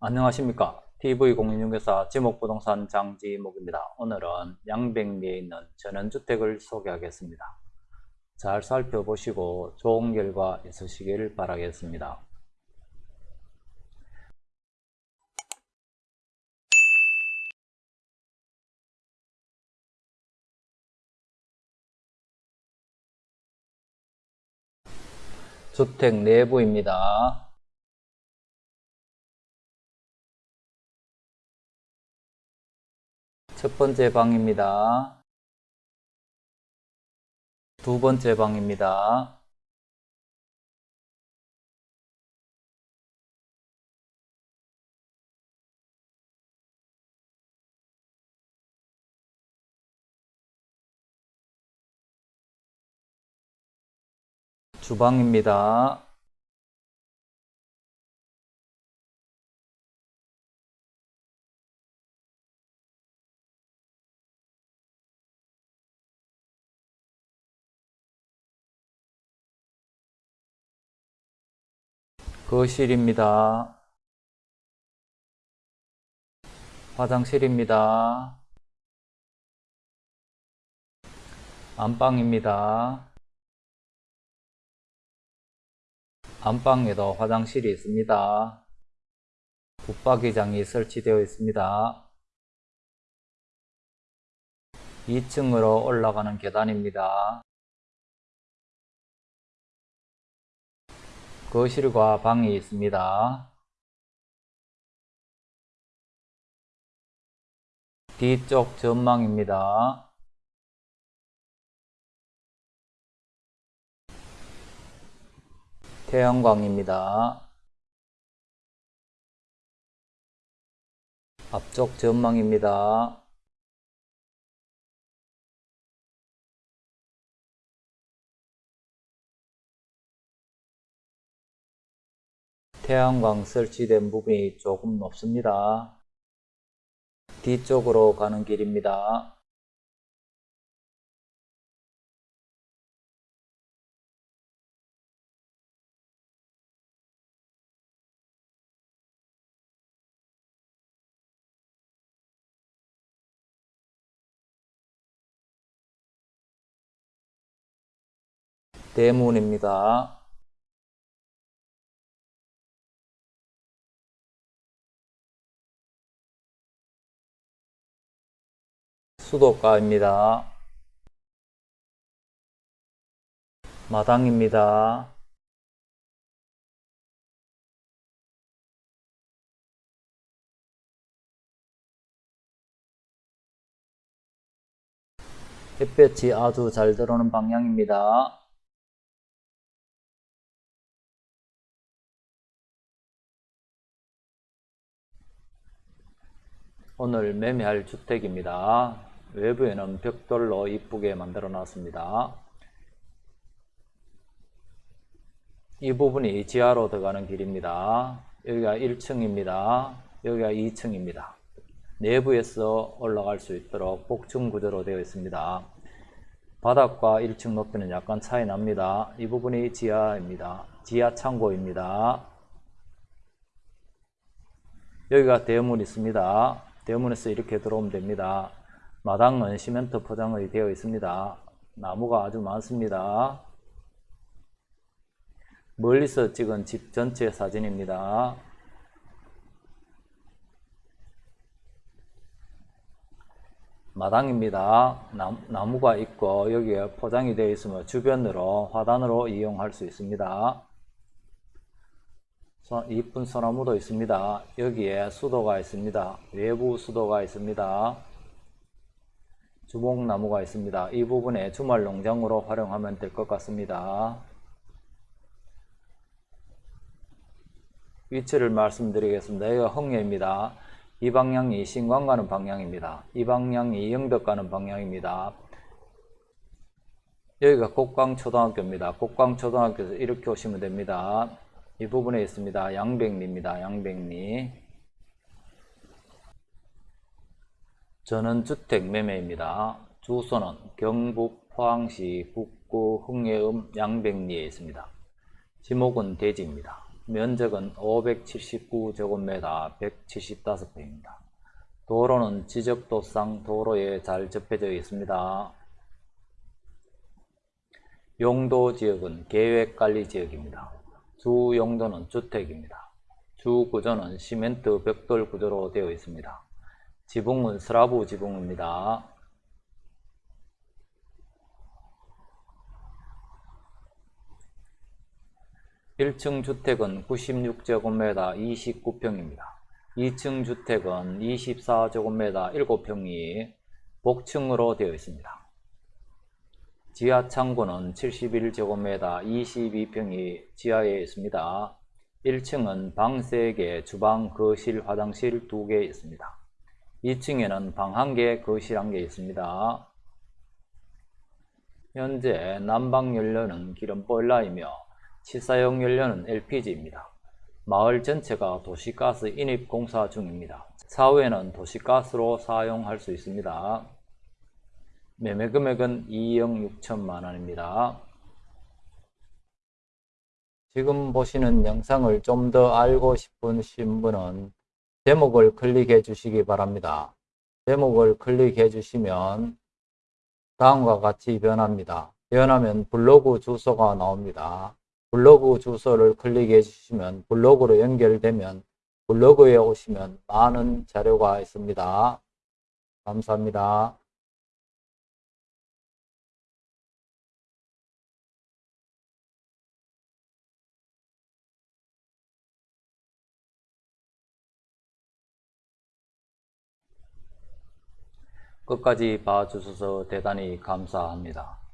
안녕하십니까 TV공인중개사 지목부동산 장지목입니다. 오늘은 양백리에 있는 전원주택을 소개하겠습니다. 잘 살펴보시고 좋은 결과 있으시길 바라겠습니다. 주택 내부입니다. 첫 번째 방입니다. 두 번째 방입니다. 주방입니다. 거실입니다. 화장실입니다. 안방입니다. 안방에도 화장실이 있습니다. 붙박이장이 설치되어 있습니다. 2층으로 올라가는 계단입니다. 거실과 방이 있습니다. 뒤쪽 전망입니다. 태양광입니다. 앞쪽 전망입니다. 태양광 설치된 부분이 조금 높습니다. 뒤쪽으로 가는 길입니다. 대문입니다. 수도가입니다. 마당입니다. 햇볕이 아주 잘 들어오는 방향입니다. 오늘 매매할 주택입니다. 외부에는 벽돌로 이쁘게 만들어 놨습니다. 이 부분이 지하로 들어가는 길입니다. 여기가 1층입니다. 여기가 2층입니다. 내부에서 올라갈 수 있도록 복층 구조로 되어 있습니다. 바닥과 1층 높이는 약간 차이 납니다. 이 부분이 지하입니다. 지하 창고입니다. 여기가 대문 있습니다. 대문에서 이렇게 들어오면 됩니다. 마당은 시멘트 포장이 되어 있습니다. 나무가 아주 많습니다. 멀리서 찍은 집 전체 사진입니다. 마당입니다. 나무, 가 있고 여기에 포장이 되어 있으면 주변으로 화단으로 이용할 수 있습니다. 이쁜 소나무도 있습니다. 여기에 수도가 있습니다. 외부 수도가 있습니다. 주목나무가 있습니다. 이 부분에 주말 농장으로 활용하면 될 것 같습니다. 위치를 말씀드리겠습니다. 여기가 흥예입니다. 이 방향이 신광 가는 방향입니다. 이 방향이 영덕 가는 방향입니다. 여기가 곡광초등학교입니다. 곡광초등학교에서 이렇게 오시면 됩니다. 이 부분에 있습니다. 양백리입니다. 양백리. 저는 주택 매매입니다. 주소는 경북 포항시 북구 흥예읍 양백리에 있습니다. 지목은 대지입니다. 면적은 579제곱미터 175평입니다. 도로는 지적도상 도로에 잘 접해져 있습니다. 용도 지역은 계획관리지역입니다. 주 용도는 주택입니다. 주 구조는 시멘트 벽돌 구조로 되어 있습니다. 지붕은 스라브 지붕입니다. 일층 주택은 96제곱미터 29평입니다. 2층 주택은 24제곱미터 7평이 복층으로 되어 있습니다. 지하 창고는 71제곱미터 22평이 지하에 있습니다. 1층은 방 3개, 주방, 거실, 화장실 2개 있습니다. 2층에는 방 1개, 거실 1개 있습니다. 현재 난방 연료는 기름 보일러이며 치사용 연료는 LPG입니다. 마을 전체가 도시가스 인입 공사 중입니다. 사후에는 도시가스로 사용할 수 있습니다. 매매 금액은 2억 6천만 원입니다. 지금 보시는 영상을 좀 더 알고 싶으신 분은 제목을 클릭해 주시기 바랍니다. 제목을 클릭해 주시면 다음과 같이 변합니다. 변하면 블로그 주소가 나옵니다. 블로그 주소를 클릭해 주시면 블로그로 연결되면 블로그에 오시면 많은 자료가 있습니다. 감사합니다. 끝까지 봐주셔서 대단히 감사합니다.